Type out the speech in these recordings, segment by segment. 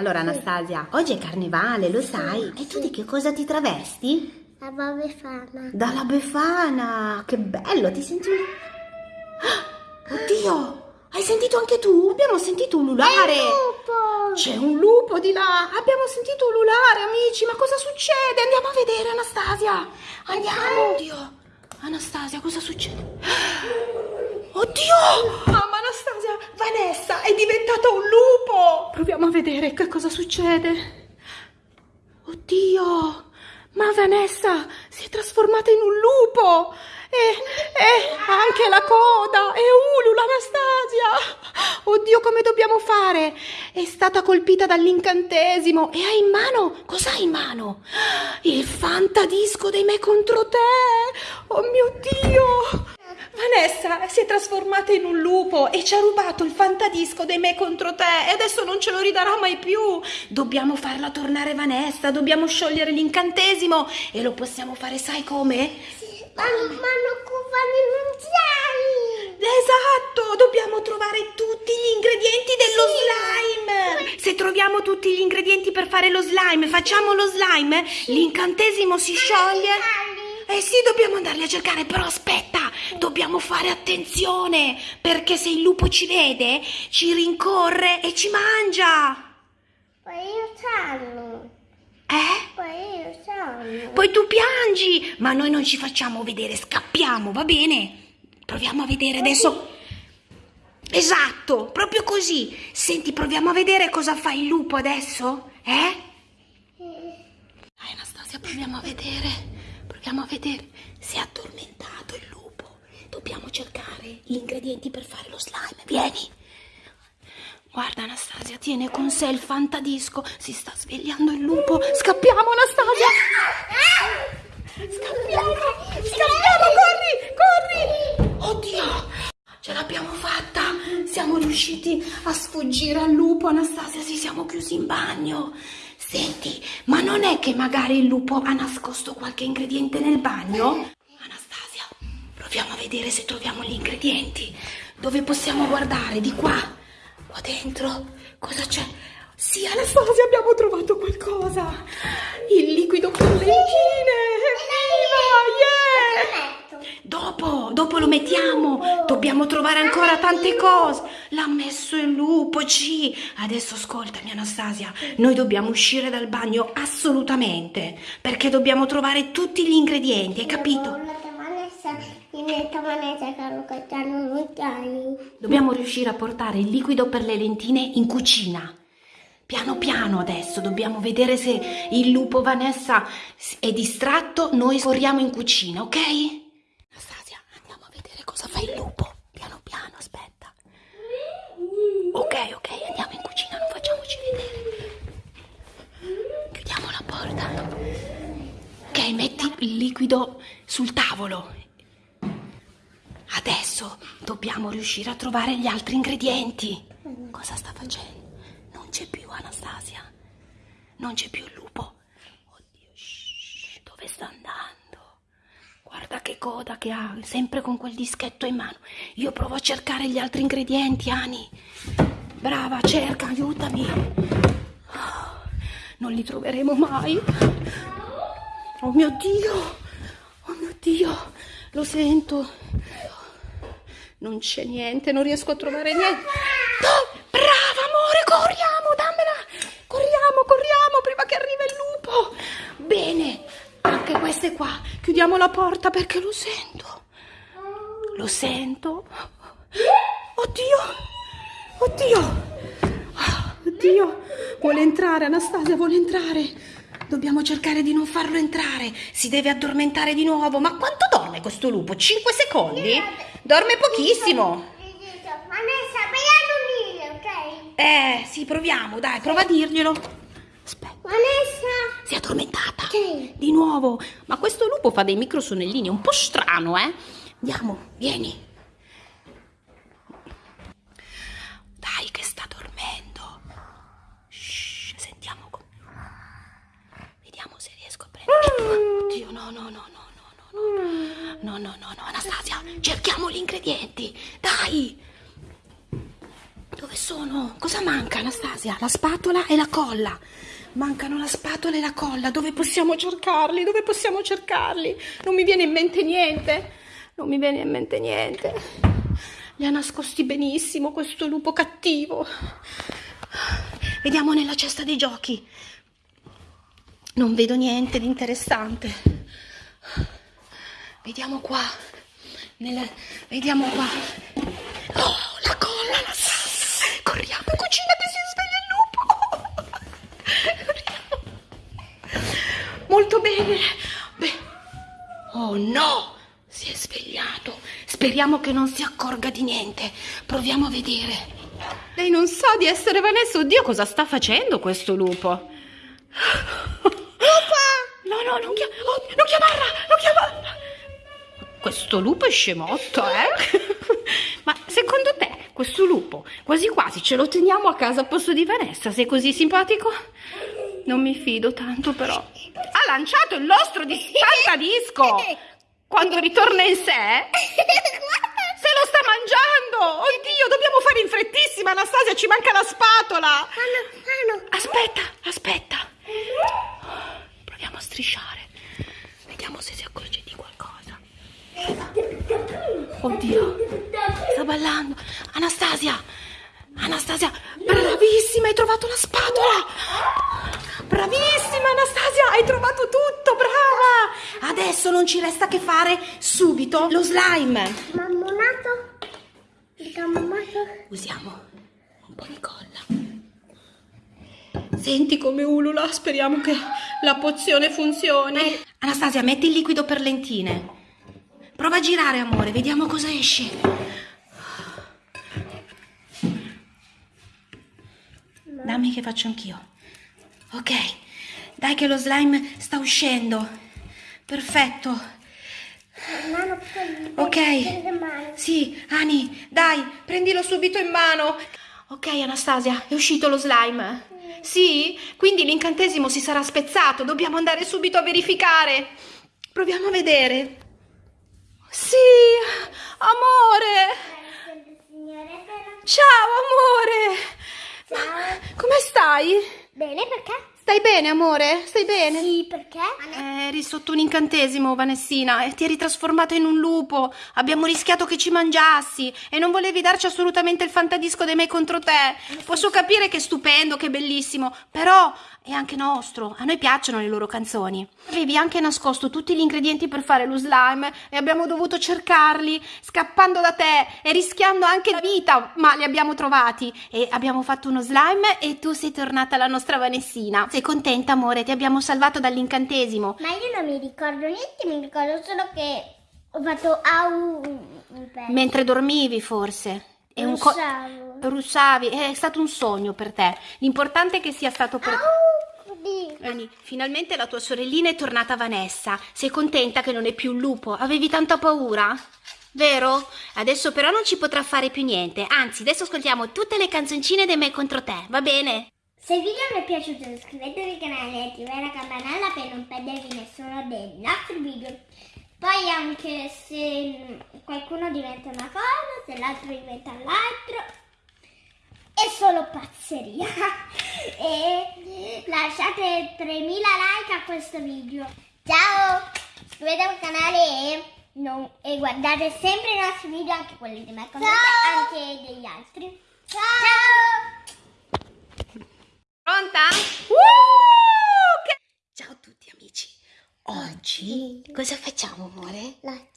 Allora Anastasia, oggi è carnevale, lo sai? E tu di che cosa ti travesti? La Befana. Dalla Befana! Che bello, ti senti... Ah, Oddio! Hai sentito anche tu? Abbiamo sentito ululare! Lupo! C'è un lupo di là! Abbiamo sentito ululare, amici! Ma cosa succede? Andiamo a vedere, Anastasia! Andiamo! Oddio! Anastasia, cosa succede? Oddio! Anastasia, Vanessa è diventata un lupo! Proviamo a vedere che cosa succede. Oddio! Ma Vanessa si è trasformata in un lupo! E, e anche la coda! E ulula Anastasia! Oddio, come dobbiamo fare? È stata colpita dall'incantesimo e ha in mano... Cos'ha in mano? Il fantadisco dei me contro te! Oh mio Dio! Vanessa si è trasformata in un lupo e ci ha rubato il fantadisco dei me contro te e adesso non ce lo ridarà mai più. Dobbiamo farla tornare Vanessa, dobbiamo sciogliere l'incantesimo e lo possiamo fare, sai come? Ma, ma non cufani non sai! Esatto, dobbiamo trovare tutti gli ingredienti dello slime. Se troviamo tutti gli ingredienti per fare lo slime, facciamo lo slime, l'incantesimo si scioglie. Eh sì, dobbiamo andarli a cercare, però aspetta, dobbiamo fare attenzione, perché se il lupo ci vede, ci rincorre e ci mangia. Poi io sanno. Eh? Poi io sanno. Poi tu piangi, ma noi non ci facciamo vedere, scappiamo, va bene? Proviamo a vedere adesso. Esatto, proprio così. Senti, proviamo a vedere cosa fa il lupo adesso, eh? Dai Anastasia, proviamo a vedere. Proviamo a vedere. Si è addormentato il lupo. Dobbiamo cercare gli ingredienti per fare lo slime. Vieni. Guarda Anastasia, tiene con sé il fantadisco. Si sta svegliando il lupo. Scappiamo Anastasia. Scappiamo. Scappiamo, corri, corri. Oddio, ce l'abbiamo fatta. Siamo riusciti a sfuggire al lupo. Anastasia, ci siamo chiusi in bagno. Senti, ma non è che magari il lupo ha nascosto qualche ingrediente nel bagno? Anastasia, proviamo a vedere se troviamo gli ingredienti. Dove possiamo guardare? Di qua? Qua dentro? Cosa c'è? Sì, Anastasia, abbiamo trovato qualcosa. Il liquido per le inchine. Evviva! Yeah! Dopo, dopo lo mettiamo. Dobbiamo trovare ancora tante cose. L'ha messo il lupo, G. Adesso ascoltami, Anastasia. Noi dobbiamo uscire dal bagno assolutamente. Perché dobbiamo trovare tutti gli ingredienti, hai capito? Dobbiamo riuscire a portare il liquido per le lentine in cucina. Piano piano adesso dobbiamo vedere se il lupo Vanessa è distratto, noi corriamo in cucina, ok? Anastasia, andiamo a vedere cosa fa il lupo. Piano piano, aspetta. Ok, ok, andiamo in cucina, non facciamoci vedere. Chiudiamo la porta. Ok, metti il liquido sul tavolo. Adesso dobbiamo riuscire a trovare gli altri ingredienti. Cosa sta facendo? Non c'è più Anastasia. Non c'è più il lupo. Oddio, shh, dove sta andando? Guarda che coda che ha, sempre con quel dischetto in mano. Io provo a cercare gli altri ingredienti, Ani. Brava, cerca, aiutami. Oh, non li troveremo mai. Oh mio Dio! Oh mio Dio! Lo sento. Non c'è niente, non riesco a trovare niente. No! Brava, amore, corriamo, dammela! Corriamo, corriamo prima che arrivi il lupo. Bene, queste qua. Chiudiamo la porta perché lo sento. Lo sento. Oddio! Oddio! Oddio! Vuole entrare, Anastasia, vuole entrare. Dobbiamo cercare di non farlo entrare. Si deve addormentare di nuovo. Ma quanto dorme questo lupo? 5 secondi? Dorme pochissimo. Vanessa, vai a dormire, ok? Eh, sì, proviamo, dai, prova a dirglielo. Vanessa! si è addormentata. Sì. Di nuovo. Ma questo lupo fa dei microsonnellini un po' strano, eh? Andiamo, vieni. Dai, che sta dormendo. Shh, sentiamo come. Vediamo se riesco a prendere. Oddio, no, no, no, no, no, no, no. No, no, no, no, Anastasia, cerchiamo gli ingredienti. Dai. Dove sono? Cosa manca, Anastasia? La spatola e la colla. Mancano la spatola e la colla. Dove possiamo cercarli? Dove possiamo cercarli? Non mi viene in mente niente. Non mi viene in mente niente. Li ha nascosti benissimo questo lupo cattivo. Vediamo nella cesta dei giochi. Non vedo niente di interessante. Vediamo qua. Nella... Vediamo qua. Oh, la colla, Molto bene. Beh. Oh no, si è svegliato. Speriamo che non si accorga di niente. Proviamo a vedere. Lei non sa di essere Vanessa. Oddio, cosa sta facendo questo lupo? No, no, non, chia- oh, non chiamarla, non chiamarla. Questo lupo è scemotto, eh? Ma secondo te questo lupo quasi quasi ce lo teniamo a casa al posto di Vanessa? Sei così simpatico? Non mi fido tanto però. Ha lanciato il nostro di saltadisco. Quando ritorna in sé se lo sta mangiando. Oddio, dobbiamo fare in frettissima, Anastasia, ci manca la spatola. Aspetta, aspetta. Proviamo a strisciare. Vediamo se si accorge di qualcosa. Oddio, sta ballando. Anastasia, Anastasia, bravissima, hai trovato la spatola. Bravissima, Anastasia, hai trovato tutto, brava. Adesso non ci resta che fare subito lo slime. Mammonato? Il gammato? Usiamo un po' di colla. Senti come ulula, speriamo che la pozione funzioni. Anastasia, metti il liquido per lentine. Prova a girare, amore, vediamo cosa esce. Dammi che faccio anch'io. Ok, dai che lo slime sta uscendo. Perfetto. Ok. Sì, Ani, dai, prendilo subito in mano. Ok, Anastasia, è uscito lo slime. Sì? Quindi l'incantesimo si sarà spezzato. Dobbiamo andare subito a verificare. Proviamo a vedere. Sì, amore. Ciao, amore. Ciao. Come stai? Bene, perché? Stai bene, amore? Stai bene? Sì, perché? Eh, eri sotto un incantesimo, Vanessina, e ti eri trasformata in un lupo. Abbiamo rischiato che ci mangiassi e non volevi darci assolutamente il fantadisco dei me contro te. Posso capire che è stupendo, che è bellissimo, però è anche nostro. A noi piacciono le loro canzoni. Avevi anche nascosto tutti gli ingredienti per fare lo slime e abbiamo dovuto cercarli, scappando da te e rischiando anche la vita, ma li abbiamo trovati e abbiamo fatto uno slime e tu sei tornata la nostra Vanessina. Sei contenta, amore? Ti abbiamo salvato dall'incantesimo. Ma io non mi ricordo niente, mi ricordo solo che ho fatto au. Mentre dormivi, forse. È un co- Russavi, è stato un sogno per te. L'importante è che sia stato per. Anni, finalmente la tua sorellina è tornata Vanessa. Sei contenta che non è più un lupo? Avevi tanta paura? Vero? Adesso però non ci potrà fare più niente. Anzi, adesso ascoltiamo tutte le canzoncine dei me contro te, va bene? Se il video vi è piaciuto iscrivetevi al canale e attivate la campanella per non perdervi nessuno dei nostri video. Poi anche se qualcuno diventa una cosa, se l'altro diventa l'altro, è solo pazzeria. e lasciate 3000 like a questo video. Ciao! Iscrivetevi al canale e, non- e guardate sempre i nostri video, anche quelli di me, anche degli altri. Ciao! Pronta? Uh, Ciao a tutti amici. Oggi cosa facciamo, amore? Facciamo,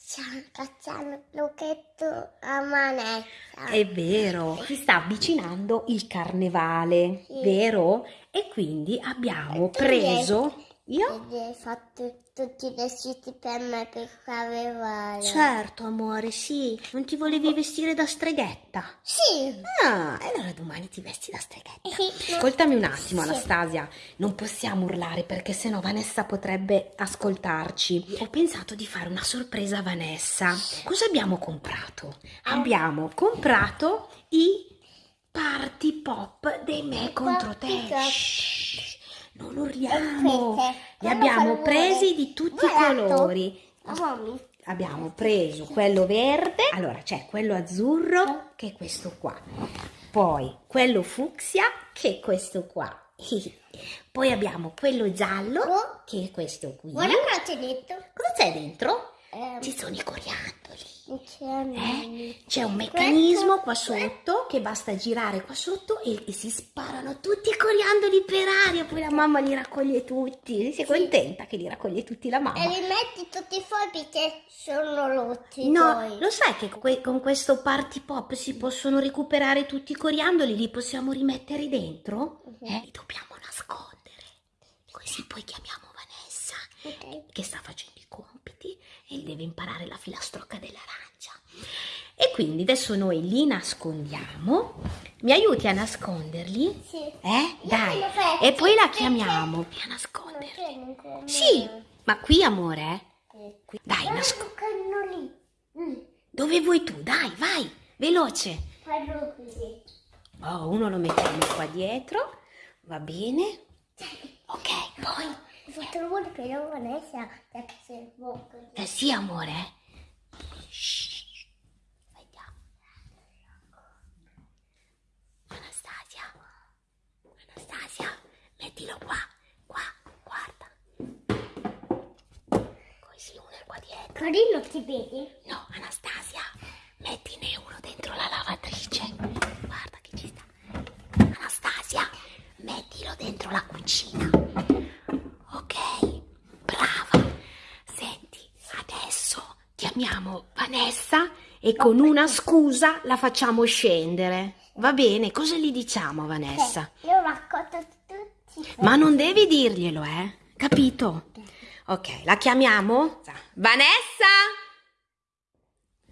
facciamo il lucchetto a manetta. È vero, si sta avvicinando il carnevale, Sì. vero? E quindi abbiamo tu preso... Io? Fatto tutti i vestiti per me per carnevale. Certo, amore, sì. Non ti volevi vestire da streghetta? Sì. Ah, e allora domani ti vesti da streghetta. Ascoltami un attimo, Sì. Anastasia. Non possiamo urlare perché sennò Vanessa potrebbe ascoltarci. Ho pensato di fare una sorpresa a Vanessa. Cosa abbiamo comprato? Abbiamo comprato i party pop dei me contro te. Shh, non urliamo. Li abbiamo presi di tutti i colori. Mamma, Abbiamo preso quello verde, allora c'è quello azzurro che è questo qua. Poi quello fucsia, che è questo qua. Poi abbiamo quello giallo, Oh. che è questo qui. Guarda cosa c'è dentro. Cosa c'è dentro? Ehm, Ci sono i coriandoli. C'è Eh? C'è un meccanismo qua sotto che basta girare qua sotto e, e si sparano tutti i coriandoli per aria. Poi la mamma li raccoglie tutti. Sei contenta che li raccoglie tutti la mamma? E li metti tutti fuori perché sono rotti No, poi. lo sai che que- con questo party pop si possono recuperare tutti i coriandoli, li possiamo rimettere dentro? Mhm. Eh, li dobbiamo nascondere. Così poi chiamiamo Vanessa Ok. che sta facendo e deve imparare la filastrocca dell'arancia. E quindi adesso noi li nascondiamo. Mi aiuti a nasconderli? Sì. Eh? Dai. E poi la chiamiamo. Via Non nasconderli. Sì, ma qui amore, eh? Sì. Dai, nascondi. Mm. Dove vuoi tu? Dai, vai, veloce. Fallo così. Oh, uno lo mettiamo qua dietro, va bene. Ok, poi. Ho fatto il vuoto per la Vanessa perché se il bocca. Eh sì, amore. Shh. Vediamo. Anastasia. Anastasia, mettilo qua, qua, guarda. Così uno è qua dietro. Carino ti vedi? No, Anastasia, mettine uno dentro la lavatrice. Guarda che ci sta. Anastasia, mettilo dentro la cucina. Ok, brava. Senti, adesso chiamiamo Vanessa e con una scusa la facciamo scendere. Va bene, cosa gli diciamo a Vanessa? Sì, Io raccolto tutti. Ma non devi dirglielo, eh? Capito? Ok, la chiamiamo? Vanessa?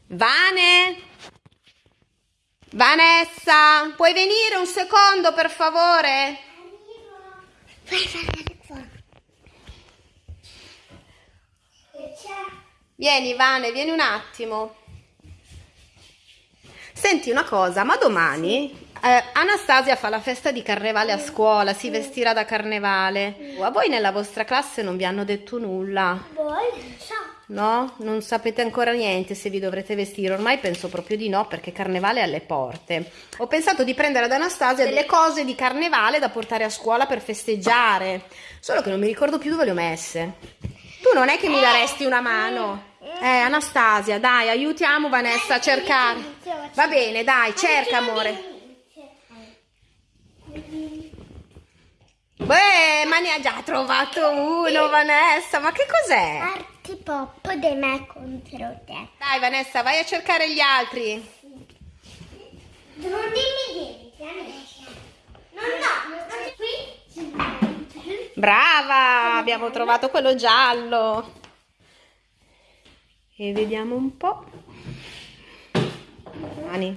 Vane? Vanessa, puoi venire un secondo per favore? Vai, vai, vai. E c'è. Vieni, Vane, vieni un attimo. Senti una cosa, ma domani eh, Anastasia fa la festa di carnevale a scuola, si vestirà da carnevale. A voi nella vostra classe non vi hanno detto nulla? No? Non sapete ancora niente se vi dovrete vestire. Ormai penso proprio di no perché carnevale è alle porte. Ho pensato di prendere ad Anastasia delle cose di carnevale da portare a scuola per festeggiare. Solo che non mi ricordo più dove le ho messe. Tu non è che mi daresti una mano? Eh, Anastasia, dai, aiutiamo Vanessa a cercare. Va bene, dai, cerca amore. Beh, ma ne ha già trovato uno, Vanessa. Ma che cos'è? Arti pop di me contro te. Dai Vanessa, vai a cercare gli altri. Non dimmi niente, Vanessa. No, no, qui. Brava, abbiamo trovato quello giallo. E vediamo un po'. Mani.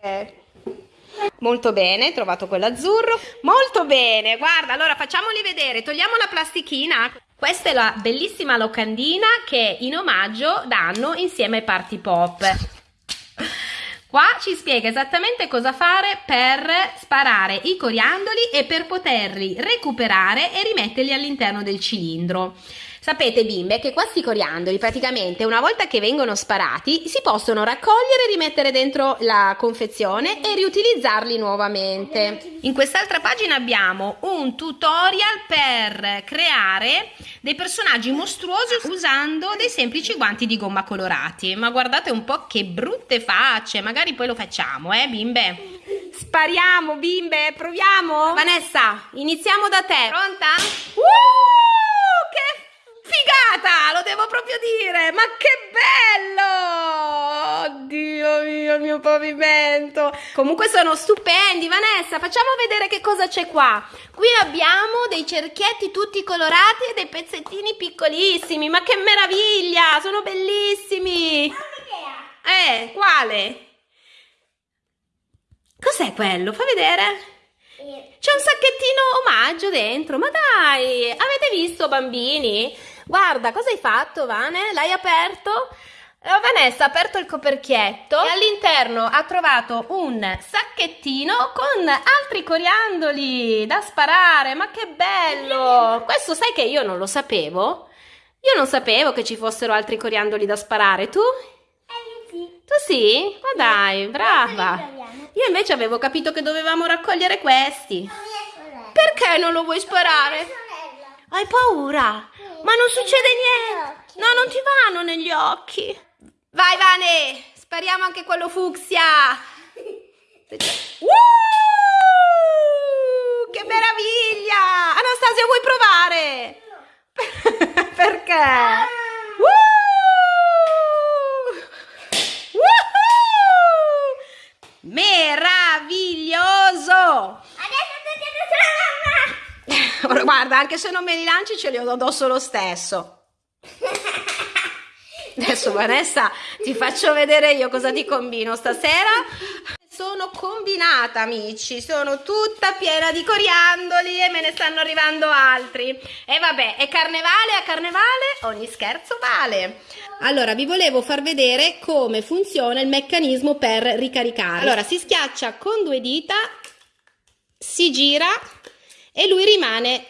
Eh, Molto bene, hai trovato quello azzurro. Molto bene, guarda, allora facciamoli vedere. Togliamo la plastichina. Questa è la bellissima locandina che in omaggio danno insieme ai party pop. Qua ci spiega esattamente cosa fare per sparare i coriandoli e per poterli recuperare e rimetterli all'interno del cilindro. Sapete bimbe che questi coriandoli praticamente una volta che vengono sparati si possono raccogliere, rimettere dentro la confezione e riutilizzarli nuovamente. In quest'altra pagina abbiamo un tutorial per creare dei personaggi mostruosi usando dei semplici guanti di gomma colorati. Ma guardate un po' che brutte facce, magari poi lo facciamo, eh bimbe? Spariamo bimbe, proviamo? Vanessa, iniziamo da te. Pronta? Uh, che devo proprio dire, ma che bello! Oddio mio, il mio pavimento. Comunque sono stupendi, Vanessa, facciamo vedere che cosa c'è qua. Qui abbiamo dei cerchietti tutti colorati e dei pezzettini piccolissimi, ma che meraviglia, sono bellissimi. Eh, quale? Cos'è quello? Fa vedere. E C'è un sacchettino omaggio dentro, ma dai, avete visto bambini? Guarda, cosa hai fatto, Vane? L'hai aperto? Eh, Vanessa ha aperto il coperchietto e all'interno ha trovato un sacchettino con altri coriandoli da sparare. Ma che bello! Questo sai che io non lo sapevo? Io non sapevo che ci fossero altri coriandoli da sparare, tu? Eh, sì. Tu sì? Ma dai, brava. Io invece avevo capito che dovevamo raccogliere questi. Perché non lo vuoi sparare? Hai paura? Ma non succede niente. No, non ti vanno negli occhi. Vai, Vane, spariamo anche quello fucsia. Uh, che meraviglia! Anastasia, vuoi provare? Perché? Uh! Woohoo! Meraviglioso! Adesso tutti mamma. Guarda, anche se non me li lanci ce li ho addosso lo stesso. Adesso Vanessa ti faccio vedere io cosa ti combino stasera. Sono combinata amici, sono tutta piena di coriandoli e me ne stanno arrivando altri. E vabbè, è carnevale, a carnevale ogni scherzo vale. Allora, vi volevo far vedere come funziona il meccanismo per ricaricare. Allora, si schiaccia con due dita, si gira e lui rimane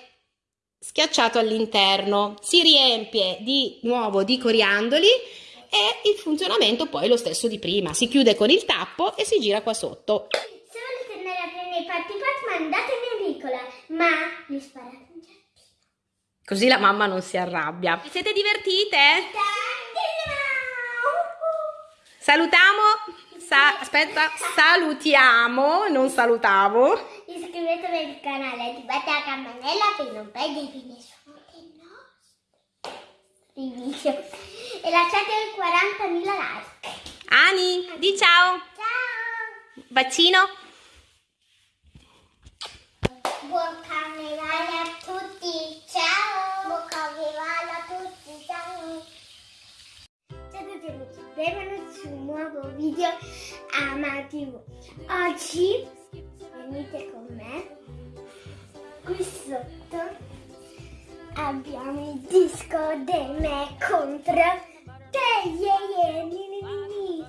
schiacciato all'interno, si riempie di nuovo di coriandoli e il funzionamento poi è lo stesso di prima, si chiude con il tappo e si gira qua sotto. Se volete andare a prendere i party pack mandatemi in piccola, ma mi sparate un giardino. Così la mamma non si arrabbia. Vi siete divertite? Salutiamo, sa- aspetta, salutiamo, non salutavo. Iscrivetevi al canale, attivate la campanella per non perdervi nessuno dei nostri video. E lasciate 40.000 like. Ani, di ciao, Ciao! bacino. Buon carnevale a tutti! Ciao! Buon carnevale a tutti! Ciao! Ciao a tutti amici, benvenuti su un nuovo video a. Oggi venite con me. Qui sotto abbiamo il disco del me contro te, yeah, yeah,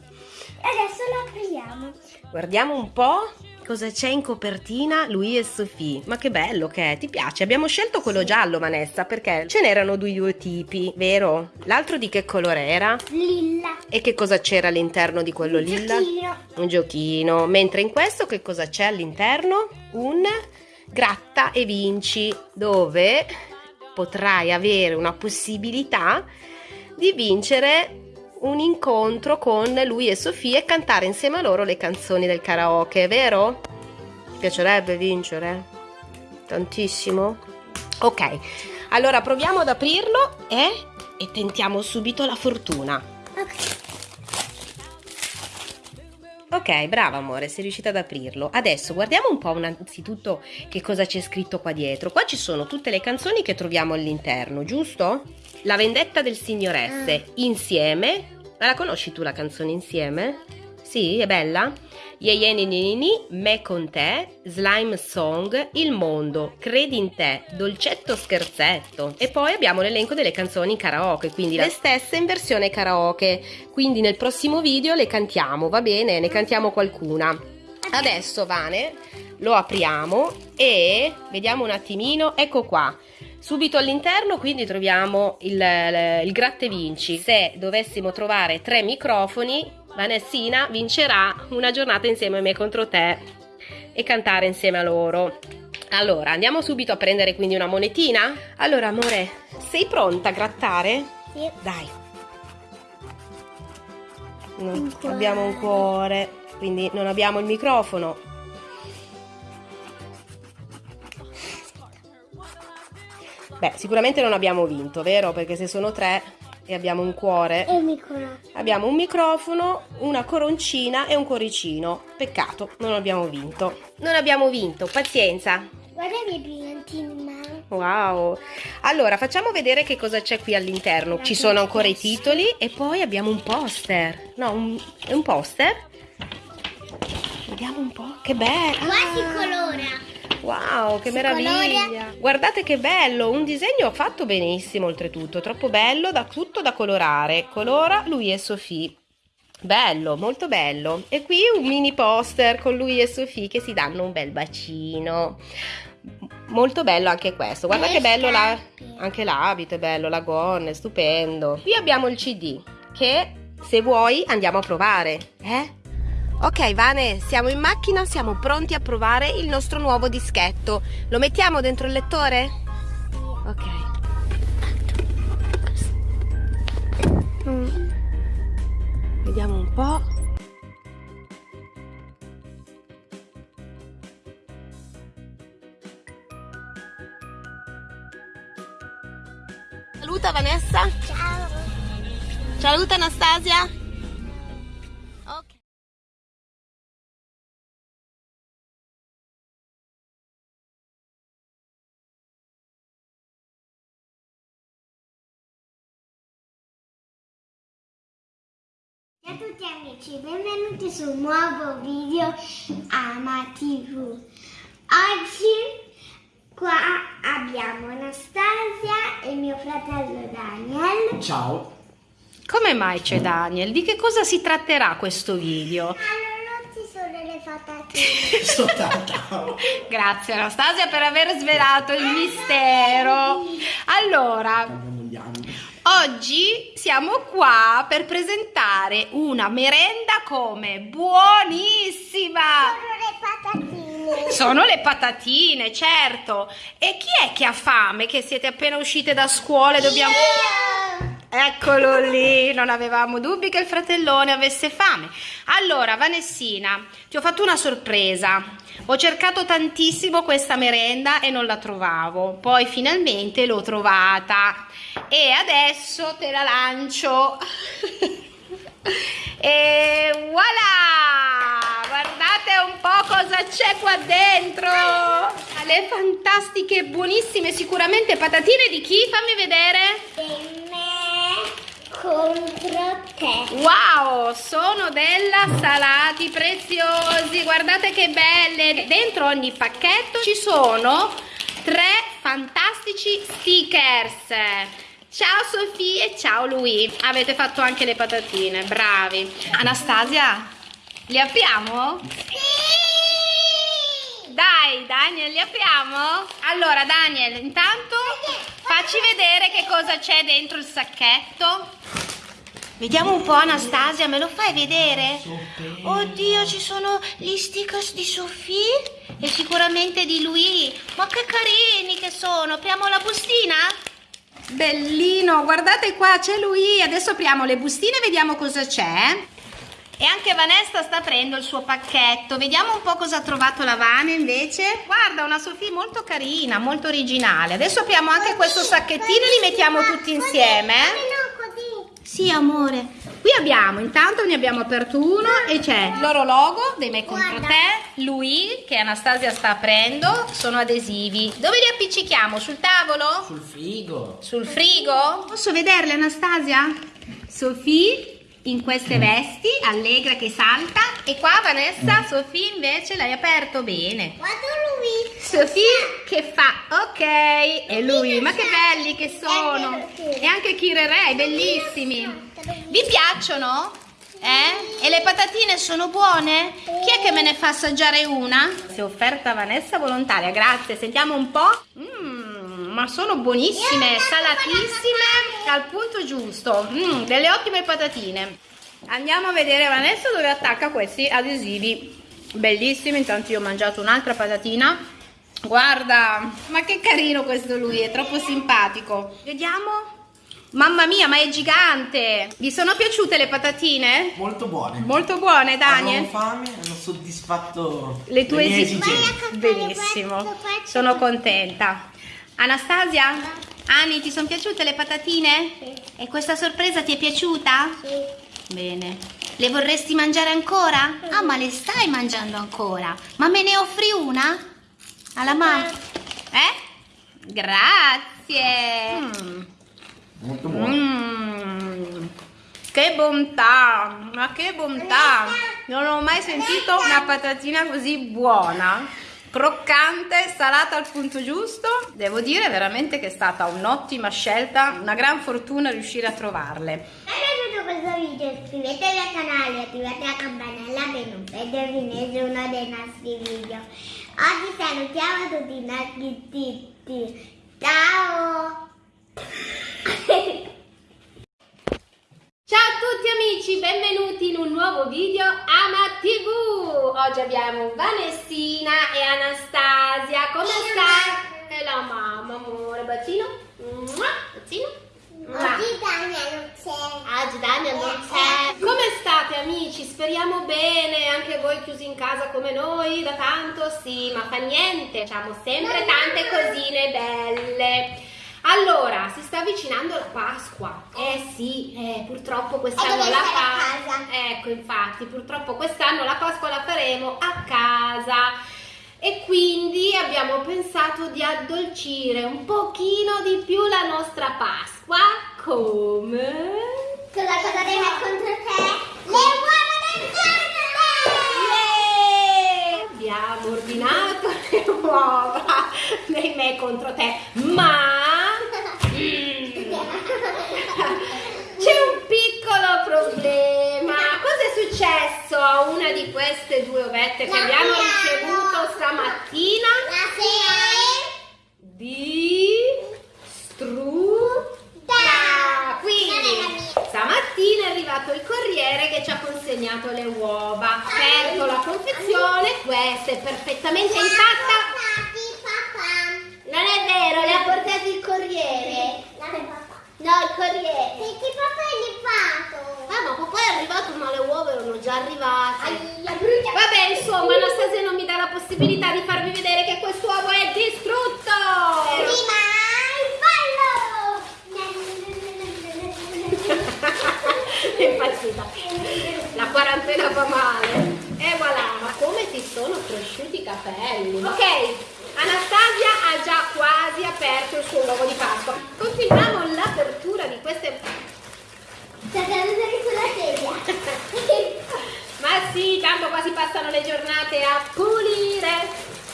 adesso lo apriamo. Guardiamo un po' cosa c'è in copertina lui e Sofì. Ma che bello che è, ti piace? Abbiamo scelto quello giallo, Vanessa, perché ce n'erano due, tipi, vero? L'altro di che colore era? Lilla. E che cosa c'era all'interno di quello lilla? Giochino. Un giochino. Mentre in questo che cosa c'è all'interno? Un gratta e vinci, dove potrai avere una possibilità di vincere un incontro con lui e Sofia e cantare insieme a loro le canzoni del karaoke, vero? Ti piacerebbe vincere? Tantissimo? Ok, allora proviamo ad aprirlo e, e tentiamo subito la fortuna. Ok. Ok, brava amore, sei riuscita ad aprirlo. Adesso guardiamo un po' innanzitutto che cosa c'è scritto qua dietro. Qua ci sono tutte le canzoni che troviamo all'interno, giusto? La vendetta del signoresse, insieme. Ma la conosci tu la canzone insieme? Sì, è bella? Ye ye ni ni ni ni, me con te, slime song, il mondo, credi in te, dolcetto scherzetto. E poi abbiamo l'elenco delle canzoni karaoke, quindi le stesse in versione karaoke. Quindi nel prossimo video le cantiamo, va bene? Ne cantiamo qualcuna. Adesso Vane lo apriamo e vediamo un attimino, ecco qua. Subito all'interno quindi troviamo il, il, il gratte vinci. Se dovessimo trovare tre microfoni, Vanessina vincerà una giornata insieme a me contro te e cantare insieme a loro. Allora, andiamo subito a prendere quindi una monetina? Allora, amore, sei pronta a grattare? Sì. Dai. Non Un abbiamo un cuore, quindi non abbiamo il microfono. Beh, sicuramente non abbiamo vinto, vero? Perché se sono tre e abbiamo un cuore, E mi conosco. abbiamo un microfono, una coroncina e un cuoricino. Peccato, non abbiamo vinto. Non abbiamo vinto, pazienza. Guarda i miei brillantini in mano. Wow. Allora, facciamo vedere che cosa c'è qui all'interno. Ci sono ancora i titoli e poi abbiamo un poster. No, un, un poster. Vediamo un po'. Che bello. Quasi Ah, colora. Wow, che Si meraviglia. colora. Guardate che bello, un disegno fatto benissimo oltretutto, troppo bello, da, tutto da colorare. Colora lui e Sofì. Bello, molto bello. E qui un mini poster con lui e Sofì che si danno un bel bacino. Molto bello anche questo. Guarda Le che bello la- anche l'abito, è bello, la gonna, è stupendo. Qui abbiamo il CD che Se vuoi andiamo a provare, eh? Ok Vane, siamo in macchina, siamo pronti a provare il nostro nuovo dischetto. Lo mettiamo dentro il lettore? Ok. Mm. Vediamo un po'. Saluta Vanessa. Ciao. Saluta Anastasia. Amici, benvenuti su un nuovo video Ama TV. Oggi qua abbiamo Anastasia e mio fratello Daniel. Ciao. Come mai c'è Daniel? Di che cosa si tratterà questo video? Allora non ci sono le patatine. Grazie Anastasia per aver svelato il mistero. Allora, Andiamo. Oggi siamo qua per presentare una merenda come buonissima. Sono le patatine. Sono le patatine, certo. E chi è che ha fame? Che siete appena uscite da scuola e dobbiamo... Io. Eccolo lì, non avevamo dubbi che il fratellone avesse fame. Allora, Vanessina, ti ho fatto una sorpresa. Ho cercato tantissimo questa merenda e non la trovavo. Poi finalmente l'ho trovata e adesso te la lancio. e voilà! Guardate un po' cosa c'è qua dentro. Le fantastiche buonissime sicuramente patatine di chi? Fammi vedere. Me contro te. Wow, sono della Salati preziosi, guardate che belle. Dentro ogni pacchetto ci sono tre fantastici stickers. Ciao Sofì e ciao Lui. Avete fatto anche le patatine, bravi. Anastasia, li apriamo? Dai, Daniel, li apriamo? Allora, Daniel, intanto facci vedere che cosa c'è dentro il sacchetto. Vediamo un po', Anastasia, me lo fai vedere? Oddio, ci sono gli stickers di Sofì e sicuramente di lui. Ma che carini che sono! Apriamo la bustina? Bellino, guardate qua, c'è lui. Adesso apriamo le bustine e vediamo cosa c'è. E anche Vanessa sta aprendo il suo pacchetto. Vediamo un po' cosa ha trovato la Vane invece. Guarda, una Sofì molto carina, molto originale. Adesso apriamo anche questo sacchettino e li mettiamo tutti insieme. eh? No, così. Sì, amore. Qui abbiamo, intanto ne abbiamo aperto uno e c'è il loro logo dei Me Contro Guarda. Te, lui che Anastasia sta aprendo, sono adesivi. Dove li appiccichiamo? Sul tavolo? Sul frigo. Sul frigo? Posso vederle Anastasia? Sofì in queste vesti, allegra che salta e qua Vanessa, Sofì invece l'hai aperto bene. Guarda lui. Sofì che fa ok e lui, ma che belli che sono! E anche Kirere, bellissimi! Vi piacciono? Eh? E le patatine sono buone? Chi è che me ne fa assaggiare una? Si è offerta Vanessa volontaria, grazie. Sentiamo un po'. Mmm, ma sono buonissime, salatissime, al punto giusto. Mm, delle ottime patatine. Andiamo a vedere Vanessa dove attacca questi adesivi. Bellissimi, intanto io ho mangiato un'altra patatina. Guarda, ma che carino questo lui, è troppo simpatico. Vediamo. Mamma mia, ma è gigante! Vi sono piaciute le patatine? Molto buone. Molto buone, Daniel. Avevo fame, hanno soddisfatto Le tue esigenze. esigenze. Benissimo, sono contenta. Anastasia? Ani, ti sono piaciute le patatine? Sì. E questa sorpresa ti è piaciuta? Sì. Bene. Le vorresti mangiare ancora? Ah, ma le stai mangiando ancora. Ma me ne offri una? Alla mamma? Eh? Grazie. Mm. Molto buone. Mm. Che bontà, ma che bontà! Non ho mai sentito una patatina così buona, croccante, salata al punto giusto. Devo dire veramente che è stata un'ottima scelta, una gran fortuna riuscire a trovarle. Se vi è piaciuto questo video iscrivetevi al canale e attivate la campanella per non perdervi nessuno dei nostri video. Oggi salutiamo tutti i nostri titti. Ciao! Ciao a tutti amici! benvenuti in un nuovo video Ama TV. Oggi abbiamo Vanessina e Anastasia. Come sta? E la mamma, amore, bacino. Bacino. Oggi Dania non c'è. Oggi Dania non c'è. Come state amici? Speriamo bene, anche voi chiusi in casa come noi da tanto? Sì, ma fa niente, facciamo sempre tante cosine belle. Allora, si sta avvicinando la Pasqua. Eh sì, eh, purtroppo quest'anno la stai a fa- casa? Ecco, infatti, purtroppo quest'anno la Pasqua la faremo a casa. E quindi abbiamo pensato di addolcire un pochino di più la nostra Pasqua come Cosa cosa deve contro te? Le uova del Yeah! Abbiamo ordinato le uova dei me contro te, ma. C'è un piccolo problema. Cosa è successo a una di queste due ovette che abbiamo ricevuto stamattina? La sera. Di strutta. Quindi stamattina è arrivato il corriere che ci ha consegnato le uova. Aperto la confezione, questa è perfettamente intatta. Non è vero, le ha portate il corriere. No, il corriere. Perché papà è levato? Ah, ma poi è arrivato, ma le uova erano già arrivate. Aia. Vabbè, insomma, Anastasia non mi dà la possibilità di farvi vedere che quest'uovo è distrutto. Prima il ballo. è impazzita. La quarantena fa male. E voilà, ma come ti sono cresciuti i capelli? Ok, Anastasia ha già quasi aperto il suo uovo di Pasqua. Continuiamo l'apertura di queste... Sulla sedia. Ma sì, tanto quasi passano le giornate a pulire.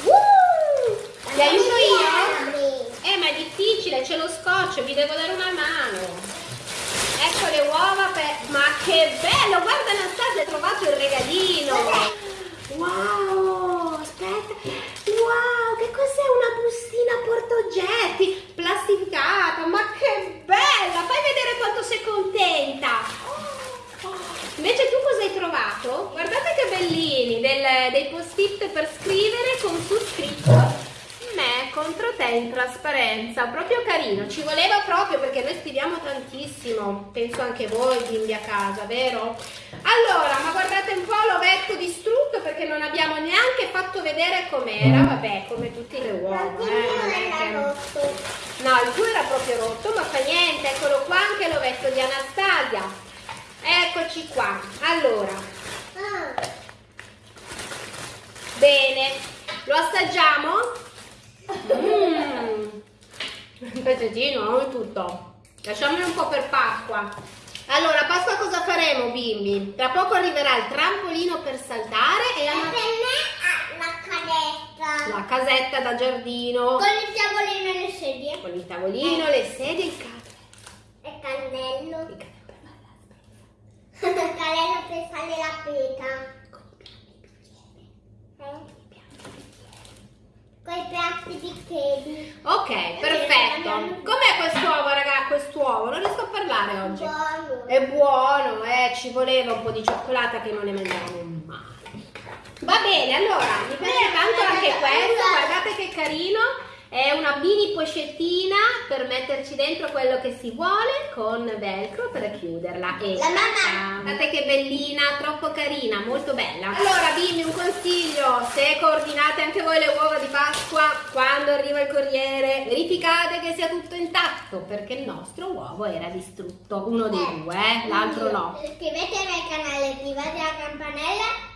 Uh! Ti aiuto io? Eh, ma è difficile, c'è lo scotch, vi devo dare una mano. Ecco le uova per... Ma che bello! Guarda Anastasia, hai trovato il regalino! Wow! Aspetta! Wow! Che cos'è una bustina portaoggetti? Plastificata! Ma che bella! Fai vedere quanto sei contenta! Invece tu cosa hai trovato? Guardate che bellini! Del- dei post-it per scrivere con su scritto me contro te in trasparenza, proprio carino, ci voleva proprio perché noi scriviamo tantissimo, penso anche voi bimbi a casa, vero? Allora, ma guardate un po' l'ovetto distrutto perché non abbiamo neanche fatto vedere com'era, vabbè, come tutte le uova, eh, non No, il tuo era proprio rotto, ma fa niente, eccolo qua anche l'ovetto di Anastasia. Eccoci qua. Allora, bene, lo assaggiamo? Mmm, un pezzettino, non tutto. Lasciamolo un po' per Pasqua. Allora, Pasqua cosa faremo, bimbi? Tra poco arriverà il trampolino per saltare e E ha la la casetta da giardino Con il tavolino e le sedie. con il tavolino, le sedie, il capo. E cannello. Il capo per fare la per fare la peta. Eh? Con i piatti bicchieri. Ok, perfetto. Com'è quest'uovo, raga? Quest'uovo? Non riesco a parlare oggi. Buono. È buono, eh, ci voleva un po' di cioccolata che non ne mangiamo mai. Va bene, allora, mi piace tanto anche questo, guardate che carino. È una mini pochettina per metterci dentro quello che si vuole con velcro per chiuderla. E La mamma- Guardate che bellina, troppo carina, molto bella. Allora, bimbi, un consiglio: se coordinate anche voi le uova di Pasqua, quando arriva il corriere, verificate che sia tutto intatto, perché il nostro uovo era distrutto. Uno dei due, eh, l'altro no. Iscrivetevi al canale, attivate la campanella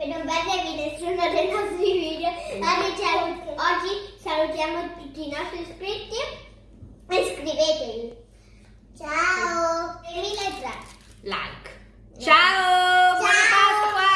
per non perdervi nessuno dei nostri video. Oggi, salu- oggi salutiamo tutti i nostri iscritti e iscrivetevi. Ciao! E mille grazie. Like. Ciao! Buona Ciao! Pasqua!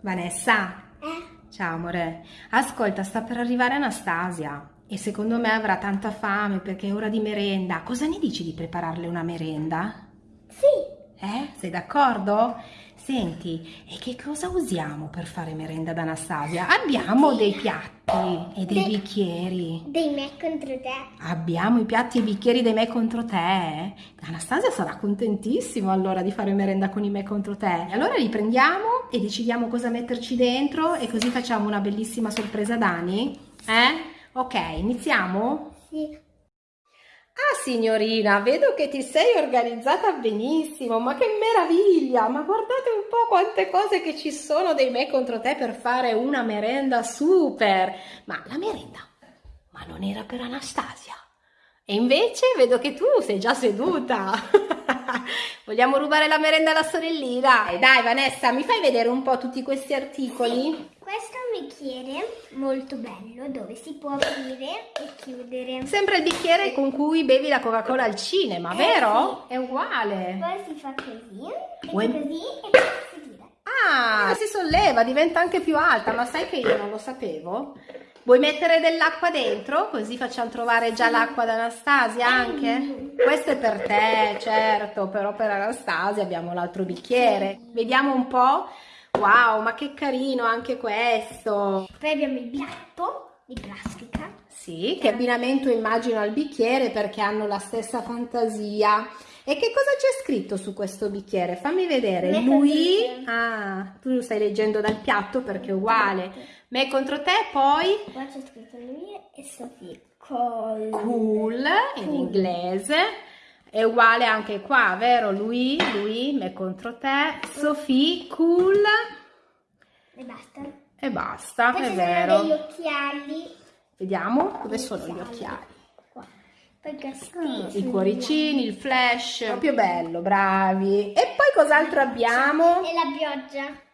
Vanessa, Eh? ciao amore. Ascolta, sta per arrivare Anastasia e secondo me avrà tanta fame perché è ora di merenda. Cosa ne dici di prepararle una merenda? Sì. Eh? Sei d'accordo? Senti, e che cosa usiamo per fare merenda ad Anastasia? Abbiamo dei piatti e dei bicchieri. Dei me contro te. Abbiamo i piatti e i bicchieri dei me contro te. Anastasia sarà contentissima allora di fare merenda con i me contro te. Allora li prendiamo e decidiamo cosa metterci dentro e così facciamo una bellissima sorpresa a Dani. Eh? Ok, iniziamo? Sì. Ah signorina, vedo che ti sei organizzata benissimo, ma che meraviglia! Ma guardate un po' quante cose che ci sono dei me contro te per fare una merenda super! Ma la merenda? Ma non era per Anastasia? E invece vedo che tu sei già seduta! Vogliamo rubare la merenda alla sorellina? Dai, dai Vanessa, mi fai vedere un po' tutti questi articoli? Questo è un bicchiere molto bello dove si può aprire e chiudere. Sembra il bicchiere con cui bevi la Coca-Cola al cinema, Eh, vero? È uguale. Poi si fa così, e Vuoi- così e poi si tira. Ah, si solleva, diventa anche più alta, ma sai che io non lo sapevo? Vuoi mettere dell'acqua dentro? Così facciamo trovare già l'acqua ad Anastasia anche? Questo è per te, certo, però per Anastasia abbiamo l'altro bicchiere. Vediamo un po'. Wow, ma che carino anche questo. Poi abbiamo il piatto di plastica. Sì, che abbinamento immagino al bicchiere perché hanno la stessa fantasia. E che cosa c'è scritto su questo bicchiere? Fammi vedere. Lui, ah, tu lo stai leggendo dal piatto perché è uguale. Me contro te, poi Poi c'è scritto lui e Sofì. Col... cool in inglese. È uguale anche qua, vero? Lui, lui, me contro te, Sophie, cool E basta. e basta, Poi è vero. degli occhiali. Vediamo dove sono gli occhiali. Qua. Questi. I cuoricini, il flash, proprio bello, bravi. E poi cos'altro abbiamo? E la pioggia.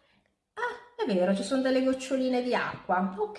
È vero, ci sono delle goccioline di acqua. Ok.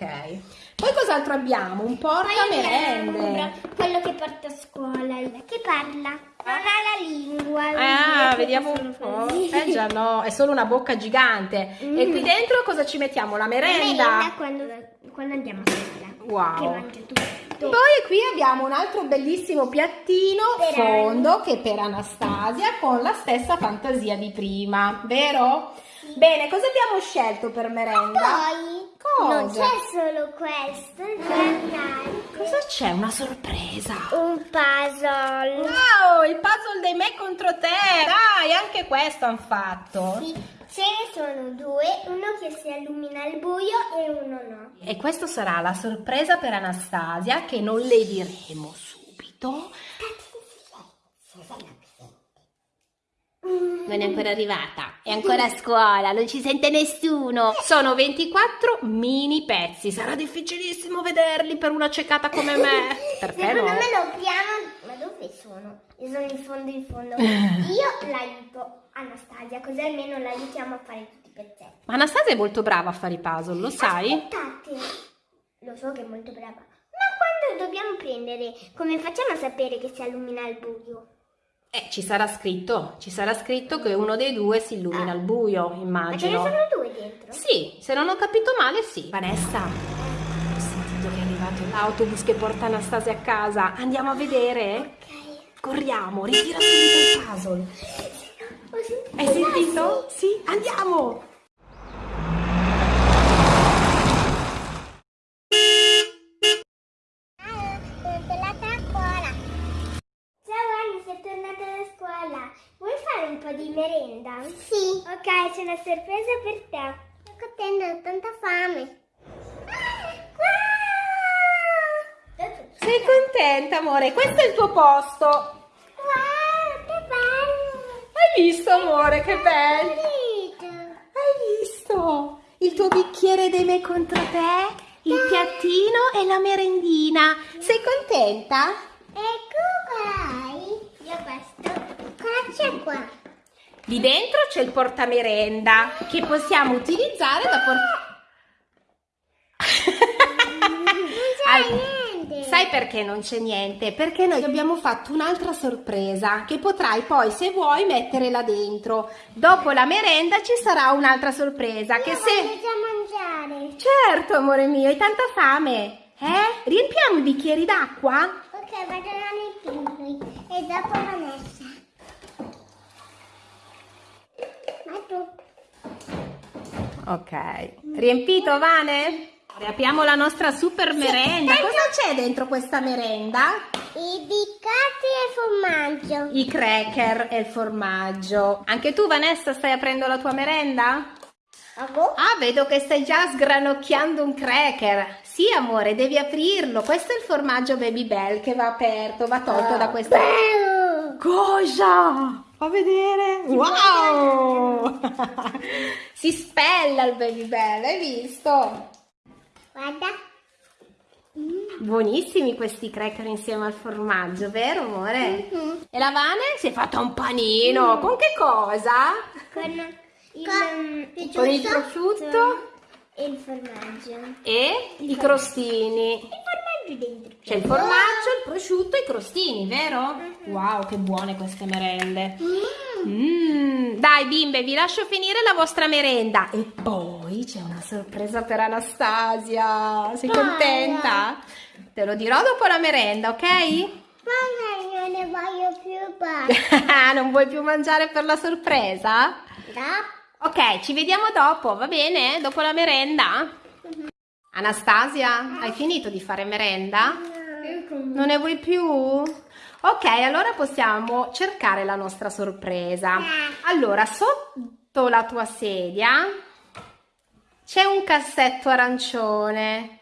Poi cos'altro abbiamo? Un Poi abbiamo portamerende. quello che porta a scuola, che parla. Non ha la lingua. Ah, vediamo un po'. così. Eh già no, è solo una bocca gigante. E qui dentro cosa ci mettiamo? La La merenda merenda. quando, quando andiamo a scuola. Wow. Che mangia tutto. Poi qui abbiamo un altro bellissimo piattino Per fondo che è per Anastasia con la stessa fantasia di prima, vero? Bene, cosa abbiamo scelto per merenda? Poi Cosa? non c'è solo questo, c'è Cosa c'è? Una sorpresa. un puzzle. Wow, il puzzle dei me contro te. Dai, anche questo hanno fatto. Sì, ce ne sono due, uno che si illumina al buio e uno no. E questo sarà la sorpresa per Anastasia che non le diremo subito. Non è ancora arrivata, è ancora a scuola, non ci sente nessuno. Sono 24 mini pezzi, sarà difficilissimo vederli per una cecata come me. Per te Secondo no. me lo apriamo. Ma dove sono? Io sono in fondo in fondo. Io l'aiuto Anastasia, così almeno l'aiutiamo a fare tutti i pezzetti. Ma Anastasia è molto brava a fare i puzzle, lo sai? Aspettate. Lo so che è molto brava. Ma quando dobbiamo prendere, come facciamo a sapere che si illumina al buio? Eh, ci sarà scritto, ci sarà scritto che uno dei due si illumina al buio, Ma ce ne immagino. sono due dentro? Sì, se non ho capito male, sì. Vanessa, ho sentito che è arrivato l'autobus che porta Anastasia a casa. Andiamo a vedere? Ok. Corriamo, ritira subito il puzzle. Ho sentito. Hai sentito? Sì, andiamo! Sono tornata a scuola. Ciao Anni, sei tornata da scuola. Vuoi fare un po' di merenda? Sì. Ok, c'è una sorpresa per te. Sto contenta, ho tanta fame. Sei contenta, amore? Questo è il tuo posto. Wow, che bello! Hai visto, amore, che bello? Hai visto? Il tuo bicchiere dei me contro te, il piattino e la merendina. Sei contenta? Ecco qua. Io questo. Cosa c'è qua? Lì dentro c'è il portamerenda che possiamo utilizzare da portare. Non c'è niente. Sai perché non c'è niente? Perché noi abbiamo fatto un'altra sorpresa che potrai poi, se vuoi, mettere là dentro. Dopo la merenda ci sarà un'altra sorpresa che Io se... voglio già mangiare. Certo, amore mio, hai tanta fame. Eh? Riempiamo i bicchieri d'acqua? Ok, vado nei piccoli e dopo Vanessa. Ma tu? Ok. Riempito, Vane? Apriamo la nostra super merenda. Cosa c'è dentro questa merenda? I biccati e formaggio. I cracker e il formaggio. Anche tu, Vanessa, stai aprendo la tua merenda? Ah, vedo che stai già sgranocchiando un cracker. Sì, amore, devi aprirlo. Questo è il formaggio Baby Bell che va aperto, va tolto da questa... Bello. Cosa? Fa vedere. Wow! si spella il Baby Bell, hai visto? Guarda. Buonissimi questi cracker insieme al formaggio, vero amore? Mhm. E la Vane si è fatta un panino. Con che cosa? Con il, Con il prosciutto e il formaggio. e i crostini. Il formaggio dentro. C'è il formaggio, il prosciutto e i crostini, vero? Wow, che buone queste merende. Mm, dai bimbe, vi lascio finire la vostra merenda. E poi c'è una sorpresa per Anastasia. Sei Cosa? contenta? Te lo dirò dopo la merenda, ok? Mamma, non ne voglio più basta. non vuoi più mangiare per la sorpresa? Ok, ci vediamo dopo, va bene? Dopo la merenda? Anastasia, hai finito di fare merenda? Non ne vuoi più? Ok, allora possiamo cercare la nostra sorpresa. Allora, sotto la tua sedia c'è un cassetto arancione.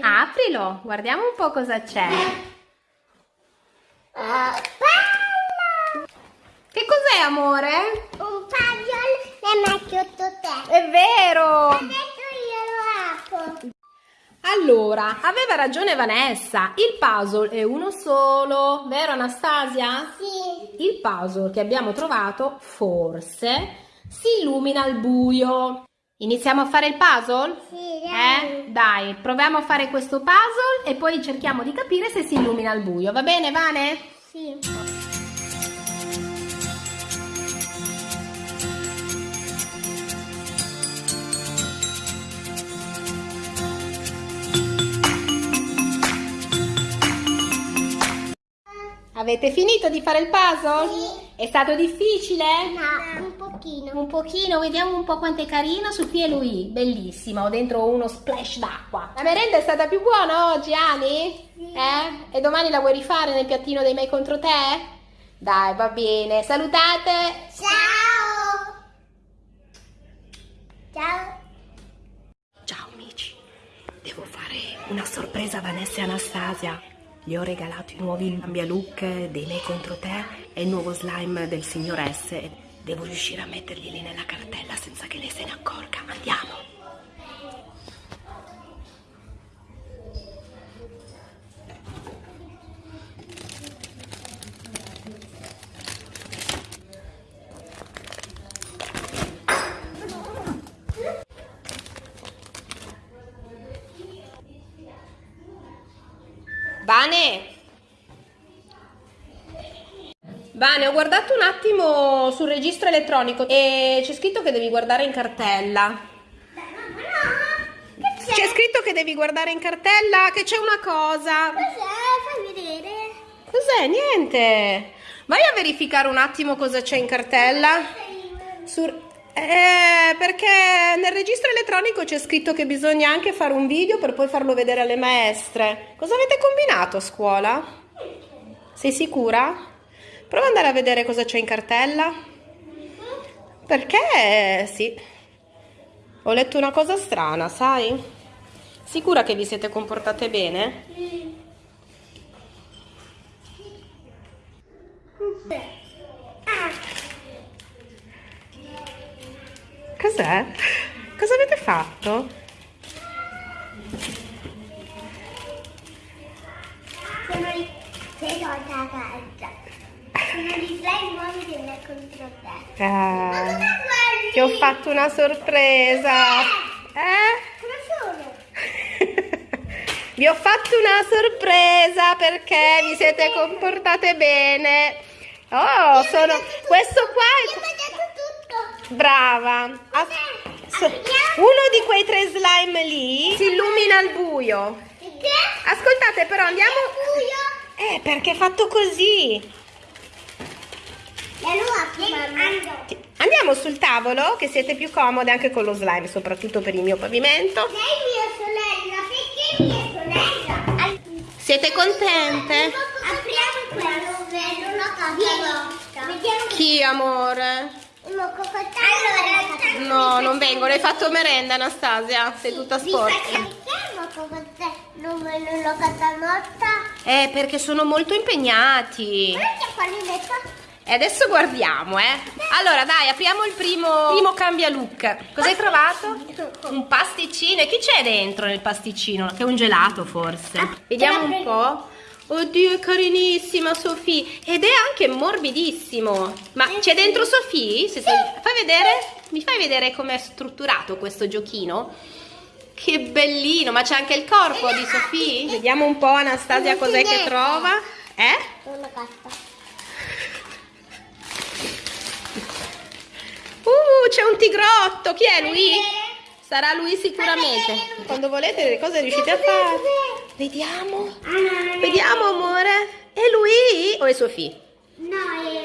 Aprilo, guardiamo un po' cosa c'è. Che cos'è, amore? Un puzzle e metto te. È vero! Adesso io lo apro. Allora, aveva ragione Vanessa, il puzzle è uno solo, vero Anastasia? Sì. Il puzzle che abbiamo trovato forse si illumina al buio. Iniziamo a fare il puzzle? Sì, dai. Eh? Dai, proviamo a fare questo puzzle e poi cerchiamo di capire se si illumina al buio. Va bene, Vane? Sì. Avete finito di fare il puzzle? Sì. È stato difficile? No, un pochino. Un pochino, vediamo un po' quanto è carino. Sofia e lui, bellissimo, ho dentro uno splash d'acqua. La merenda è stata più buona oggi, Ani? Sì. Eh? E domani la vuoi rifare nel piattino dei miei contro te? Dai, va bene. Salutate. Ciao. Ciao. Ciao amici, devo fare una sorpresa a Vanessa e Anastasia. Gli ho regalato i nuovi cambialook dei me contro te e il nuovo slime del signor S. Devo riuscire a metterglieli nella cartella senza che lei se ne accorga. Andiamo. Vane. Vane, ho guardato un attimo sul registro elettronico e c'è scritto che devi guardare in cartella. C'è scritto che devi guardare in cartella che c'è una cosa. Cos'è? Fai vedere. Cos'è? Niente. Vai a verificare un attimo cosa c'è in cartella. Sur- eh, perché nel registro elettronico c'è scritto che bisogna anche fare un video per poi farlo vedere alle maestre. Cosa avete combinato a scuola? Sei sicura? Prova ad andare a vedere cosa c'è in cartella. Perché sì. Ho letto una cosa strana, sai? Sicura che vi siete comportate bene? Ah, Cos'è? Cosa avete fatto? sono i... Sei tolta a casa. Sono gli slime nuovi che me contro te. Ah, Cosa guardi? ti ho fatto una sorpresa. Eh? Come sono? Vi ho fatto una sorpresa perché vi siete comportate bene. Oh, sono... Questo qua è... Brava. As- Uno di quei tre slime lì si illumina al buio. Ascoltate però andiamo... Eh, perché è fatto così. Andiamo sul tavolo, che siete più comode anche con lo slime, soprattutto per il mio pavimento. Lei è mia sorella, perché mia sorella? Siete contente? Apriamo quello, vedo la casa Vediamo Chi, amore? No, non vengono. Hai fatto merenda, Anastasia? Sei tutta sporca. Non me lo catanotta? Eh, perché sono molto impegnati. E adesso guardiamo, eh. Allora, dai, apriamo il primo, primo cambia look. Cosa hai trovato? Un pasticcino. E chi c'è dentro nel pasticcino? Che è un gelato, forse. Vediamo un po'. Oddio, è carinissima Sofì. Ed è anche morbidissimo. Ma c'è dentro Sofì? Sei- Fai vedere? Mi fai vedere com'è strutturato questo giochino? Che bellino, ma c'è anche il corpo di Sofì? Vediamo un po' Anastasia cos'è che trova. Eh? Una carta. Uh, c'è un tigrotto. Chi è lui? Sarà lui sicuramente. Quando volete le cose riuscite a fare. Vediamo. Vediamo, amore. È lui o è Sofì? No,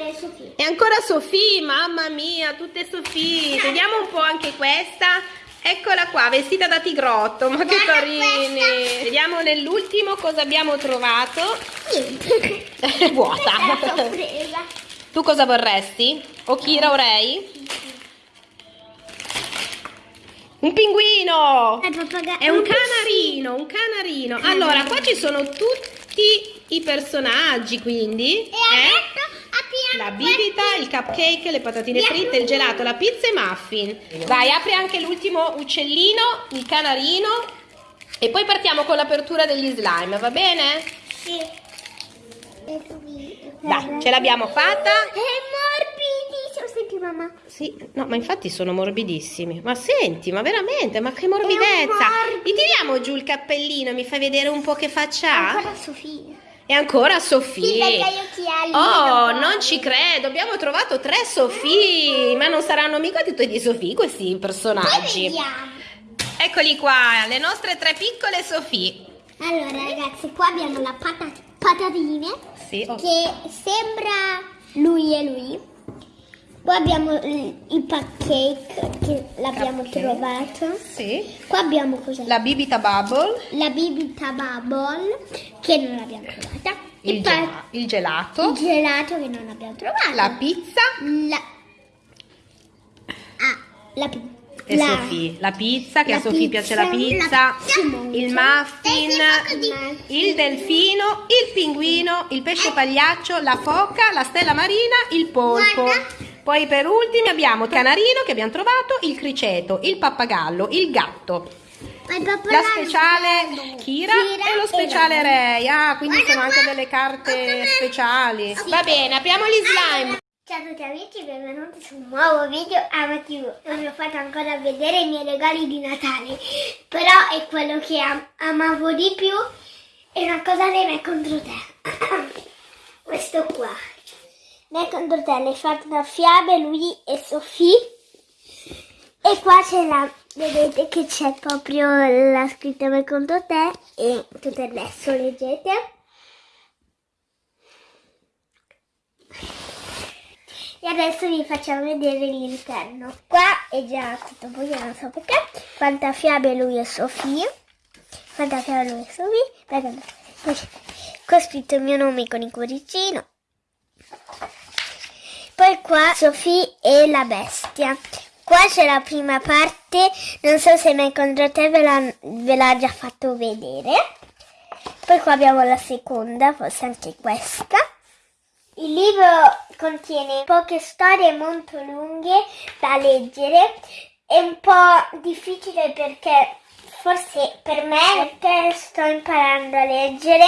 è Sofia. È ancora Sofì, mamma mia, tutte Sofì. Vediamo un po' anche questa. Eccola qua, vestita da tigrotto, ma che Guarda carini. questa. Vediamo nell'ultimo cosa abbiamo trovato. Niente. È vuota. Tu cosa vorresti? O Kira o Ray? Un pinguino! È. È un canarino, un canarino. Allora, qua ci sono tutti i personaggi, quindi. E eh? La bibita, il cupcake, le patatine fritte, il gelato, la pizza e muffin. Vai, apri anche l'ultimo uccellino, il canarino. E poi partiamo con l'apertura degli slime, va bene? Sì. Dai, ce l'abbiamo fatta. È morbidissimo. Senti mamma. Sì, no, ma infatti sono morbidissimi. Ma senti, ma veramente, ma che morbidezza! Gli tiriamo giù il cappellino, mi fai vedere un po' che faccia ha? Ancora Sofia. E ancora Sì, Sofì. gli occhiali. Oh, non ci credo, abbiamo trovato tre Sofì, ma non saranno mica tutti di Sofì questi personaggi. Eccoli qua, le nostre tre piccole Sofì. Allora ragazzi, qua abbiamo la pata- patatine Sì, oh. che sembra lui e lui. Poi abbiamo il, il pancake che l'abbiamo trovato. sì. Qua abbiamo cos'è? La bibita bubble, La bibita bubble che non l'abbiamo trovata. il, gela- il gelato, il gelato che non abbiamo trovato. la pizza La... Ah, la pizza. e Sofì. La pizza, che la a Sofì piace la pizza, pizza, la pizza il muffin, Eh, il delfino, il pinguino, il pesce pagliaccio, la foca, la stella marina, il polpo. Guarda. Poi per ultimi abbiamo il canarino che abbiamo trovato, il criceto, il pappagallo, il gatto, la speciale Kira, e lo speciale Ray. Ah, quindi Guarda sono anche delle carte speciali. Sì. Va bene, apriamo gli slime. Ciao a tutti amici, benvenuti su un nuovo video AmaTV. Non vi ho fatto ancora vedere i miei regali di Natale, però è quello che am- amavo di più. È una cosa me contro te. Questo qua. Me contro te, le fate da fiabe, lui e Sofì. E qua c'è la... Vedete che c'è proprio la scritta me contro te e tutto il resto, leggete. E adesso vi facciamo vedere l'interno. Qua è già tutto buio, non so perché. Quanta fiabe lui e Sofia. Quanta fiabe lui e Poi qua ho scritto il mio nome con il cuoricino. Poi qua Sofì e la bestia. Qua c'è la prima parte, non so se mai contro te ve l'ha, ve l'ha già fatto vedere. Poi qua abbiamo la seconda, forse anche questa. Il libro contiene poche storie molto lunghe da leggere. È un po' difficile perché forse per me perché sto imparando a leggere.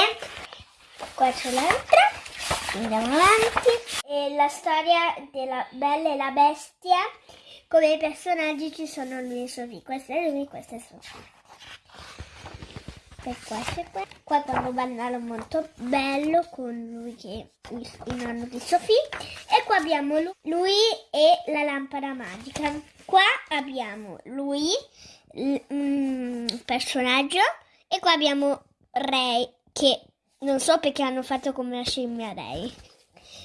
Qua c'è l'altra. Andiamo avanti. E la storia della Bella e la Bestia. Come personaggi ci sono lui e Sofì. Questo è lui, questo è Sofì. E qua c'è qua. Qua quando ballano molto bello con lui che è il, nonno di Sofì. E qua abbiamo lu- lui e la lampada magica. Qua abbiamo lui, il mm, personaggio. E qua abbiamo Ray che non so perché hanno fatto come la scimmia Ray.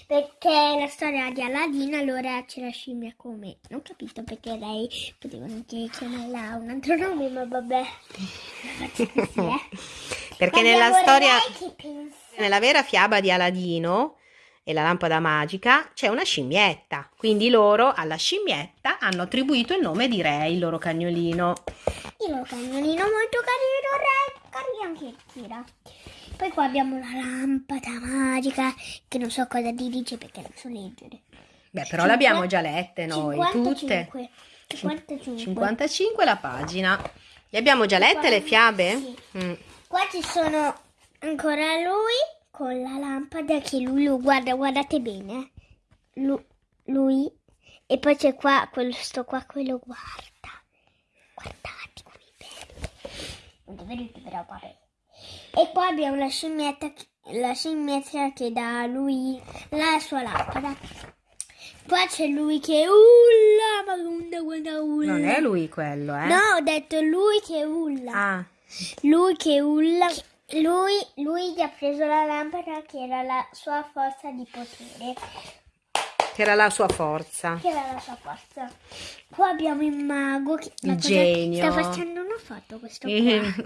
perché la storia di Aladdin allora c'è la scimmia come non ho capito perché lei poteva anche chiamarla un altro nome ma vabbè così, eh. Perché Ma nella storia, che nella vera fiaba di Aladino e la lampada magica c'è una scimmietta. Quindi loro alla scimmietta hanno attribuito il nome di Re, il loro cagnolino. il loro cagnolino molto carino re carino anche Kira poi qua abbiamo la lampada magica che non so cosa ti dice perché non so leggere Beh, però le abbiamo già lette noi, tutte. 55 55 55 la pagina. Le abbiamo già lette le fiabe? Sì. Mm. Qua ci sono ancora lui con la lampada che lui lo guarda, guardate bene. Lu- lui e poi c'è qua questo qua che lo guarda. Guardate come bello. Non è venuto però vabbè. E qua abbiamo la scimmietta che- la scimmietta che dà a lui la sua lampada. Qua c'è lui che ulla, ma guarda ulla. Non è lui quello, eh? No, ho detto lui che ulla. Ah, Lui che ulla. Lui, lui gli ha preso la lampada che era la sua forza di potere. Che era la sua forza. Che era la sua forza. Qua abbiamo il mago che Il genio. Sta facendo una foto questo qua.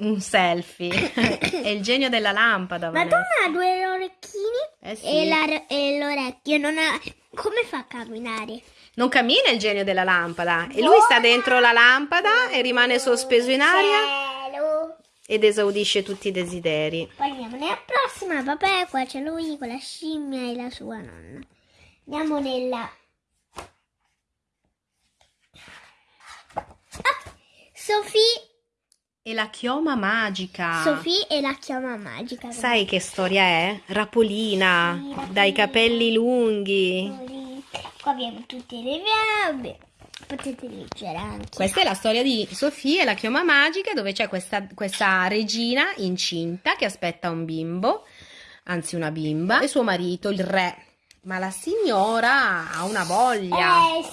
Un selfie. è il genio della lampada. Ma non ha due orecchini Eh sì. e, la- e l'orecchio. Non ha... Come fa a camminare? Non cammina il genio della lampada. E lui sta dentro la lampada e rimane sospeso in aria Cielo. ed esaudisce tutti i desideri. Poi andiamo nella prossima. Vabbè, qua c'è lui con la scimmia e la sua nonna. Andiamo nella... Ah, Sofì, E la chioma magica. Sofì e la chiama magica. Sai che storia è? Rapolina, Sì, Rapolina. dai capelli lunghi. Qua abbiamo tutte le fiabe. Potete leggere anche. Questa è la storia di Sofia e la chioma magica dove c'è questa, questa regina incinta che aspetta un bimbo, anzi una bimba, e suo marito, il re. Ma la signora ha una voglia. Eh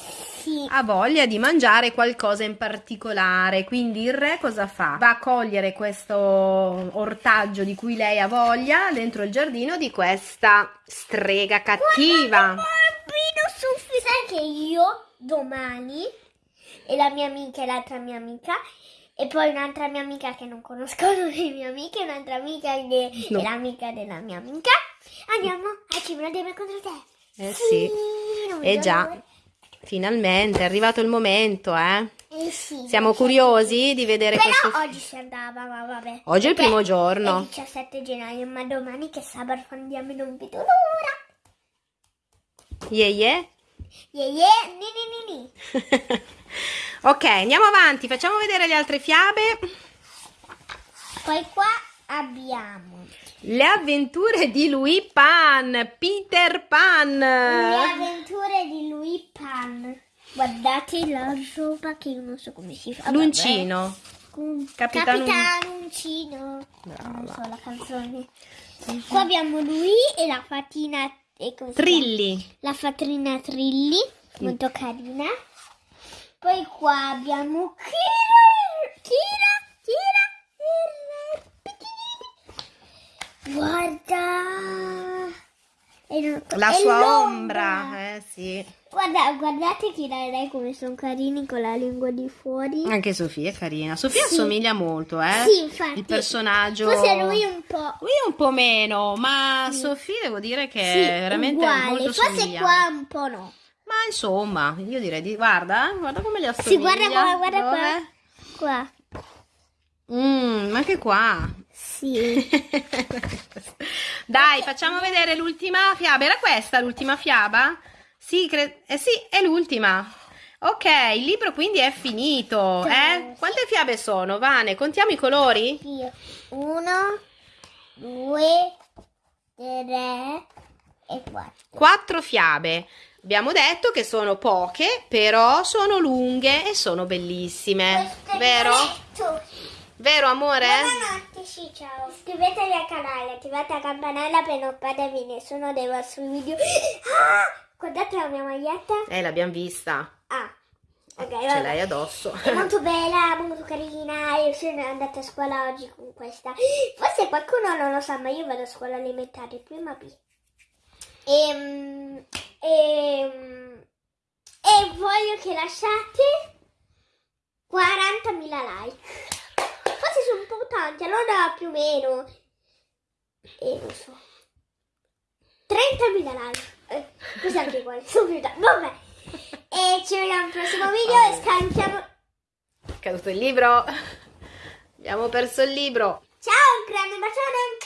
sì. ha voglia di mangiare qualcosa in particolare, quindi il re cosa fa? Va a cogliere questo ortaggio di cui lei ha voglia dentro il giardino di questa strega cattiva. Sofì. Sai che io domani e la mia amica e l'altra mia amica e poi un'altra mia amica che non conoscono le mie amiche, un'altra amica che No. è l'amica della mia amica. Andiamo a Cimino Deve contro te. Eh sì, non eh già, l'ora. finalmente è arrivato il momento, eh. Eh sì. Siamo curiosi di vedere Però questo... oggi si andava, ma vabbè. Oggi è il primo È giorno. il 17 gennaio, ma domani che sabato andiamo non vedo l'ora. Yeah, yeah. Yeah, yeah, ni ni ni ni. ok, andiamo avanti, facciamo vedere le altre fiabe. Poi qua abbiamo Le avventure di Louis Pan, Peter Pan. le avventure di Louis Pan. Guardate la roba che io non so come si fa. L'uncino. Capitano- Capitano Uncino. Brava. Non so la canzone. Qua abbiamo lui e la fatina. E Trilli. La fatrina Trilli. Molto carina. Poi qua abbiamo Kira. Kira. Kira. il Guarda. La sua ombra. Eh sì. Guarda, guardate Kira e lei come sono carini con la lingua di fuori. Anche Sofia è carina. Sofia Sì. assomiglia molto, eh. Sì, infatti. Il personaggio. Forse lui un po'. Lui un po' meno, ma Sofia devo dire che Sì, è veramente uguale. molto Forse somigliante. qua un po' no. Ma insomma, io direi di guarda, guarda come li assomiglia. Sì, guarda qua, guarda Dov'è? qua. Qua. Mm, anche qua. Sì. Dai, facciamo vedere l'ultima fiaba. Era questa l'ultima fiaba? Sì, cre- eh sì, è l'ultima. Ok, il libro quindi è finito. Eh? Quante fiabe sono? Vane, contiamo i colori? Sì. Uno, due, tre e quattro. Quattro fiabe. Abbiamo detto che sono poche, però sono lunghe e sono bellissime. Vero? Vero amore? Buonanotte, sì, ciao. Iscrivetevi al canale, attivate la campanella per non perdervi nessuno dei vostri video. Ah, guardate la mia maglietta. Eh, l'abbiamo vista. Ah, ok, Ce l'hai addosso. È molto bella, molto carina. Io sono andata a scuola oggi con questa. Forse qualcuno non lo sa, ma io vado a scuola elementare, prima B. Ehm, ehm, e voglio che lasciate 40.000 like. Forse sono un po' tanti, allora più o meno. E non so. 30.000 like. Eh, così anche più tanti. Vabbè. E ci vediamo al prossimo video e scarichiamo. È caduto il libro. Abbiamo perso il libro. Ciao, un grande bacione.